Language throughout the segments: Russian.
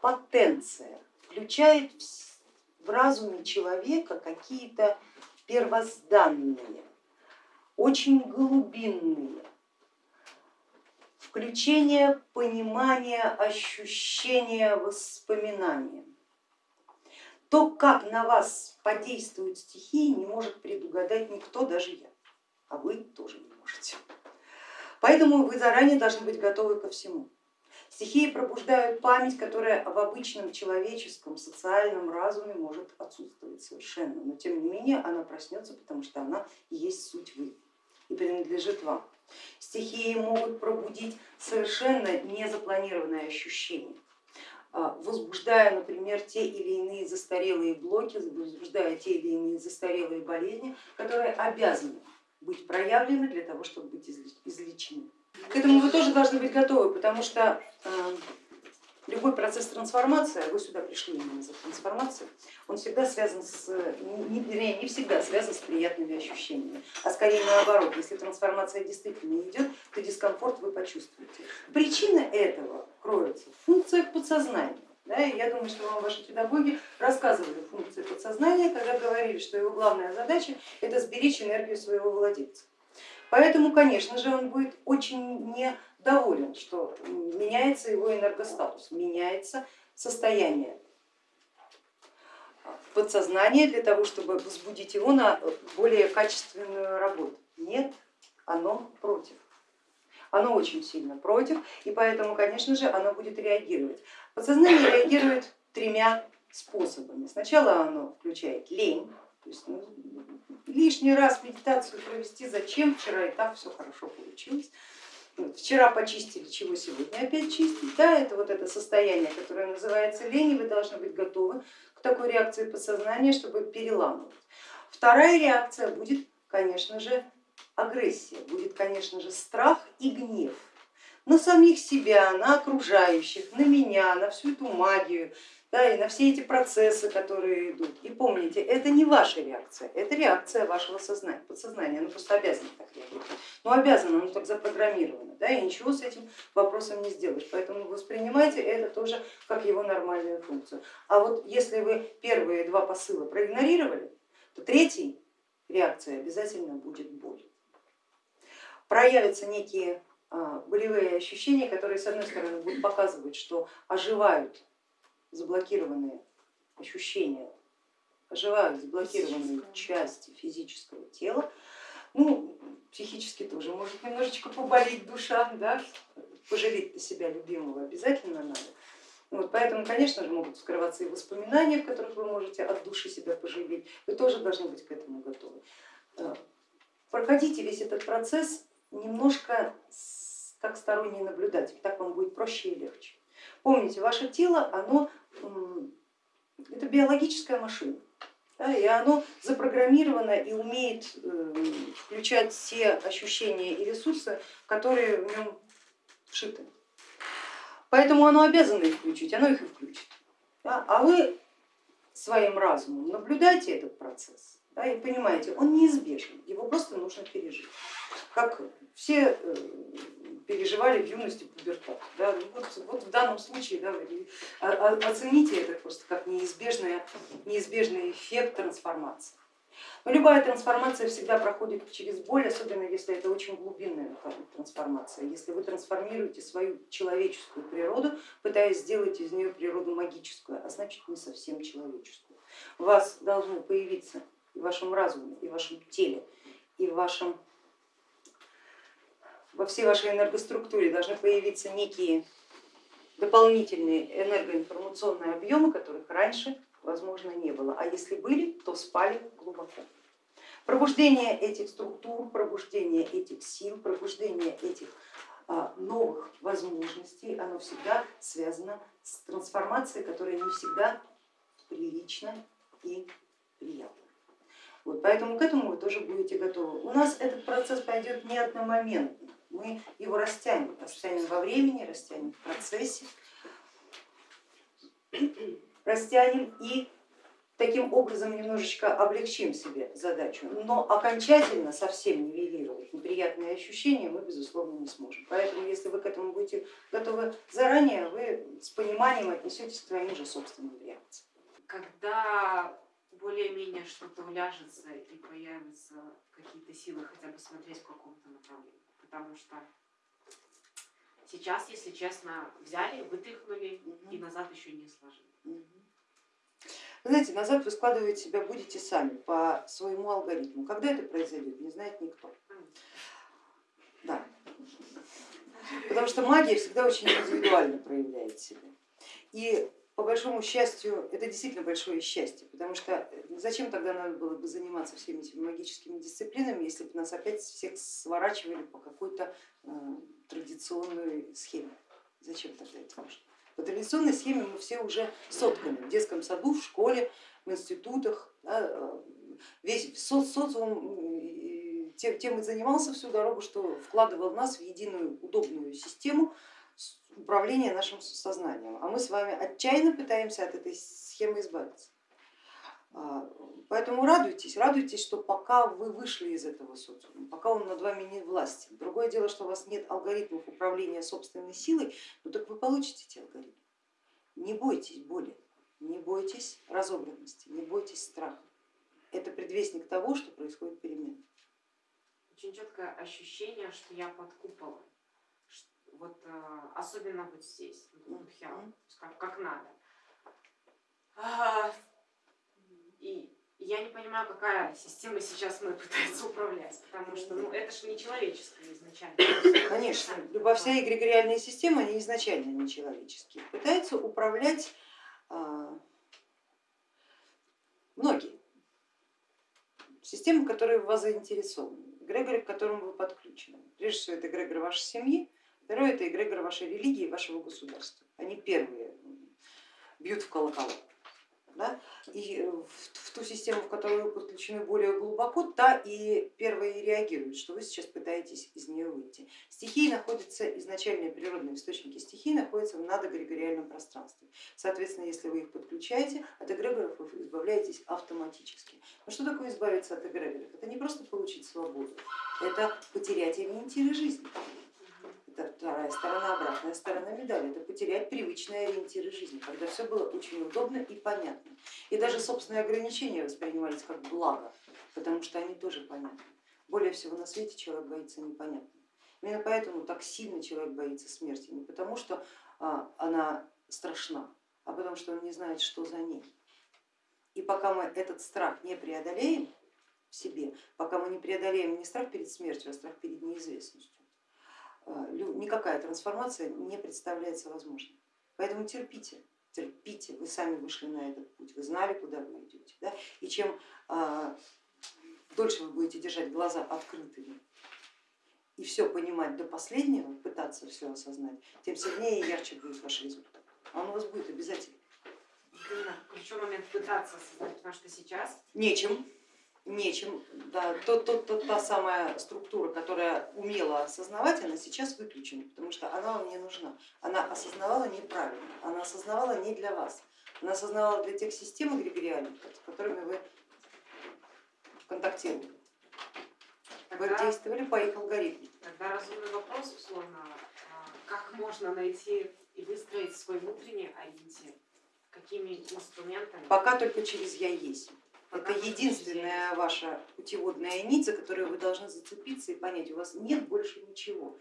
потенция включает в разуме человека какие-то первозданные, очень глубинные, включение понимания, ощущения, воспоминания. То, как на вас подействуют стихии, не может предугадать никто, даже я, а вы тоже не можете. Поэтому вы заранее должны быть готовы ко всему. Стихии пробуждают память, которая в обычном человеческом социальном разуме может отсутствовать совершенно, но тем не менее она проснется, потому что она есть суть вы и принадлежит вам. Стихии могут пробудить совершенно незапланированные ощущения, а, возбуждая, например, те или иные застарелые блоки, возбуждая те или иные застарелые болезни, которые обязаны быть проявлены для того, чтобы быть излечены. К этому вы тоже должны быть готовы, потому что э, любой процесс трансформации, вы сюда пришли именно за трансформацией, он всегда связан с, не, не всегда связан с приятными ощущениями, а скорее наоборот, если трансформация действительно идет, то дискомфорт вы почувствуете. Причина этого кроется в функциях подсознания. Да, и я думаю, что вам ваши педагоги рассказывали функции подсознания, когда говорили, что его главная задача это сберечь энергию своего владельца. Поэтому, конечно же, он будет очень недоволен, что меняется его энергостатус, меняется состояние подсознания для того, чтобы возбудить его на более качественную работу. Нет, оно против. Оно очень сильно против, и поэтому, конечно же, оно будет реагировать. Подсознание реагирует тремя способами. Сначала оно включает лень, то есть ну, лишний раз медитацию провести, зачем, вчера и так все хорошо получилось. Вчера почистили, чего сегодня опять чистить. Да, это вот это состояние, которое называется лень, и вы должны быть готовы к такой реакции подсознания, чтобы переламывать. Вторая реакция будет, конечно же, агрессия, будет, конечно же, страх и гнев на самих себя, на окружающих, на меня, на всю эту магию, да, и на все эти процессы, которые идут. И помните, это не ваша реакция, это реакция вашего сознания, подсознания, оно просто обязано так реагировать. Ну обязано, оно так запрограммировано, да, и ничего с этим вопросом не сделаешь. Поэтому воспринимайте это тоже как его нормальную функцию. А вот если вы первые два посыла проигнорировали, то третий реакция обязательно будет боль. Проявятся некие а, болевые ощущения, которые с одной стороны будут показывать, что оживают заблокированные ощущения, оживают заблокированные части физического тела, ну, психически тоже может немножечко поболеть душа, да? пожалеть на себя любимого обязательно надо. Вот, поэтому, конечно же, могут скрываться и воспоминания, в которых вы можете от души себя пожалеть, вы тоже должны быть к этому готовы. Э, проходите весь этот процесс немножко как сторонний наблюдатель, так вам будет проще и легче. Помните, ваше тело, оно это биологическая машина. И оно запрограммировано и умеет э, включать все ощущения и ресурсы, которые в нем вшиты. Поэтому оно обязано их включить, оно их и включит. А вы своим разумом наблюдайте этот процесс и понимаете, он неизбежен, его просто нужно пережить. Как все э, переживали в юности пубертат. Да? Ну вот, вот в данном случае да, оцените это просто как неизбежный, неизбежный эффект трансформации. Но любая трансформация всегда проходит через боль, особенно если это очень глубинная трансформация. Если вы трансформируете свою человеческую природу, пытаясь сделать из нее природу магическую, а значит не совсем человеческую. У вас должны появиться и в вашем разуме, и в вашем теле, и в вашем во всей вашей энергоструктуре должны появиться некие дополнительные энергоинформационные объемы, которых раньше, возможно, не было. А если были, то спали глубоко. Пробуждение этих структур, пробуждение этих сил, пробуждение этих а, новых возможностей, оно всегда связано с трансформацией, которая не всегда прилична и приятна. Вот, поэтому к этому вы тоже будете готовы. У нас этот процесс пойдет не одномоментно мы его растянем, растянем во времени, растянем в процессе, растянем и таким образом немножечко облегчим себе задачу, но окончательно совсем нивелировать неприятные ощущения мы безусловно не сможем. Поэтому если вы к этому будете готовы заранее, вы с пониманием отнесетесь к своим же собственным реакциям. Когда более-менее что-то уляжется и появятся какие-то силы хотя бы смотреть в каком-то направлении, потому что сейчас, если честно, взяли, вытряхнули угу. и назад еще не сложили. Угу. знаете, назад вы складывать себя будете сами по своему алгоритму. Когда это произойдет, не знает никто. Да. Потому что магия всегда очень индивидуально проявляет себя. И по большому счастью, это действительно большое счастье, потому что э, зачем тогда надо было бы заниматься всеми этими магическими дисциплинами, если бы нас опять всех сворачивали по какой-то э, традиционной схеме? Зачем тогда это нужно? По традиционной схеме мы все уже сотканы в детском саду, в школе, в институтах, да, э, весь со социум тем, тем и занимался всю дорогу, что вкладывал нас в единую удобную систему, управления нашим сознанием, а мы с вами отчаянно пытаемся от этой схемы избавиться. А, поэтому радуйтесь, радуйтесь, что пока вы вышли из этого социума, пока он над вами не властен. Другое дело, что у вас нет алгоритмов управления собственной силой, ну так вы получите эти алгоритмы. Не бойтесь боли, не бойтесь разобранности, не бойтесь страха. Это предвестник того, что происходит перемена. Очень четкое ощущение, что я под куполом вот э, особенно вот здесь, вот как, как надо. А, и я не понимаю, какая система сейчас мы пытается управлять, потому что ну, это же не человеческое изначально. Конечно, любая вся эгрегориальная система, они изначально не человеческие. Пытаются управлять а, многие системы, которые в вас заинтересованы, эгрегоры, к которым вы подключены. Прежде всего это эгрегор вашей семьи, Второе это эгрегор вашей религии вашего государства. Они первые бьют в колокола. Да? И в, в ту систему, в которую вы подключены более глубоко, та и первая и реагирует, что вы сейчас пытаетесь из нее выйти. Стихии находятся, изначальные природные источники стихий находятся в надэгрегориальном пространстве. Соответственно, если вы их подключаете, от эгрегоров вы избавляетесь автоматически. Но что такое избавиться от эгрегоров? Это не просто получить свободу, это потерять ориентиры жизни вторая сторона, обратная сторона медали, это потерять привычные ориентиры жизни, когда все было очень удобно и понятно. И даже собственные ограничения воспринимались как благо, потому что они тоже понятны. Более всего на свете человек боится непонятного. Именно поэтому так сильно человек боится смерти, не потому что а, она страшна, а потому что он не знает, что за ней. И пока мы этот страх не преодолеем в себе, пока мы не преодолеем не страх перед смертью, а страх перед неизвестностью, никакая трансформация не представляется возможной. Поэтому терпите, терпите, вы сами вышли на этот путь, вы знали, куда вы идете. Да? И чем а, дольше вы будете держать глаза открытыми и все понимать до последнего, пытаться все осознать, тем сильнее и ярче будет ваш результат. А он у вас будет обязательно. Именно ключевой момент пытаться осознать, потому что сейчас... Нечем нечем. Да, тот, тот, тот, та самая структура, которая умела осознавать, она сейчас выключена, потому что она вам не нужна. Она осознавала неправильно, она осознавала не для вас, она осознавала для тех систем эгрегориальных, с которыми вы контактировали. Вы тогда, действовали по их алгоритму. Тогда разумный вопрос, условно, а, как можно найти и выстроить свой внутренний ориентир? Какими инструментами? Пока только через я есть. Это единственная ваша путеводная нить, за которую вы должны зацепиться и понять, у вас нет больше ничего.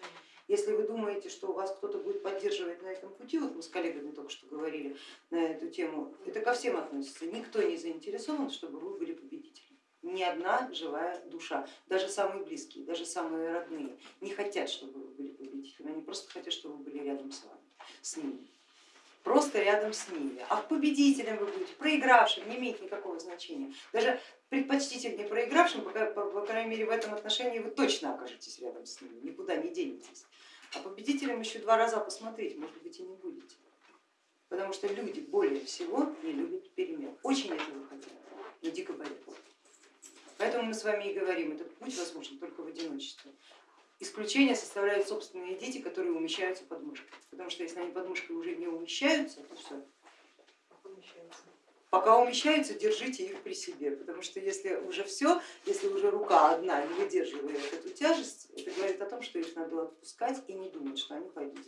Если вы думаете, что у вас кто-то будет поддерживать на этом пути, вот мы с коллегами только что говорили на эту тему, это ко всем относится. Никто не заинтересован, чтобы вы были победителем. Ни одна живая душа, даже самые близкие, даже самые родные не хотят, чтобы вы были победителем, они просто хотят, чтобы вы были рядом с вами, с ними просто рядом с ними. А победителем вы будете, проигравшим, не имеет никакого значения. Даже предпочтительнее проигравшим, по, по, по крайней мере в этом отношении вы точно окажетесь рядом с ними, никуда не денетесь. А победителем еще два раза посмотреть, может быть и не будете. Потому что люди более всего не любят перемен, очень этого хотят, но дико боятся. Поэтому мы с вами и говорим, этот путь возможен только в одиночестве. Исключение составляют собственные дети, которые умещаются под мышкой. Потому что если они под мышкой уже не умещаются, то все. Пока умещаются, держите их при себе, потому что если уже все, если уже рука одна не выдерживает эту тяжесть, это говорит о том, что их надо отпускать и не думать, что они пойдут.